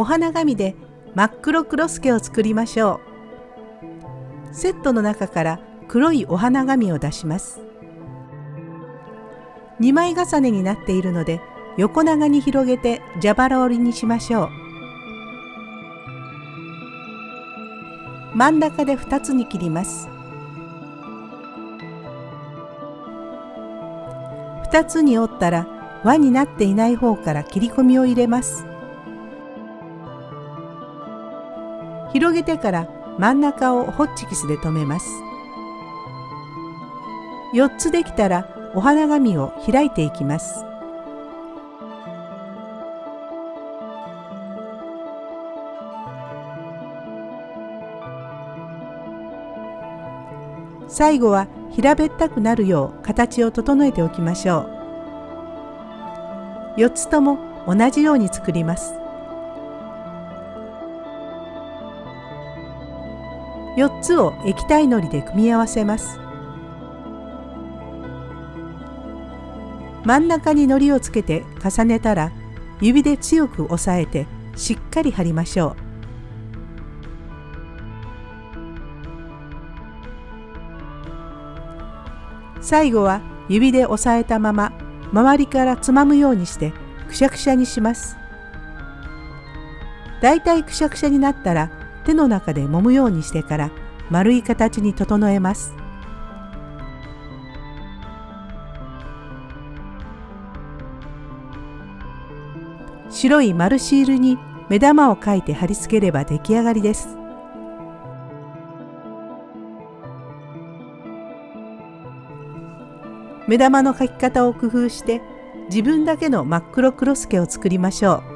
お花紙で真っ黒クロスケを作りましょう。セットの中から黒いお花紙を出します。2枚重ねになっているので横長に広げて蛇腹折りにしましょう。真ん中で2つに切ります。2つに折ったら輪になっていない方から切り込みを入れます。広げてから真ん中をホッチキスで留めます。4つできたらお花紙を開いていきます。最後は平べったくなるよう形を整えておきましょう4つとも同じように作ります4つを液体のりで組み合わせます真ん中にのりをつけて重ねたら指で強く押さえてしっかり貼りましょう最後は指で押さえたまま周りからつまむようにしてくしゃくしゃにします。だいたいくしゃくしゃになったら手の中で揉むようにしてから丸い形に整えます。白い丸シールに目玉を描いて貼り付ければ出来上がりです。目玉の描き方を工夫して自分だけの真っ黒クロスケを作りましょう。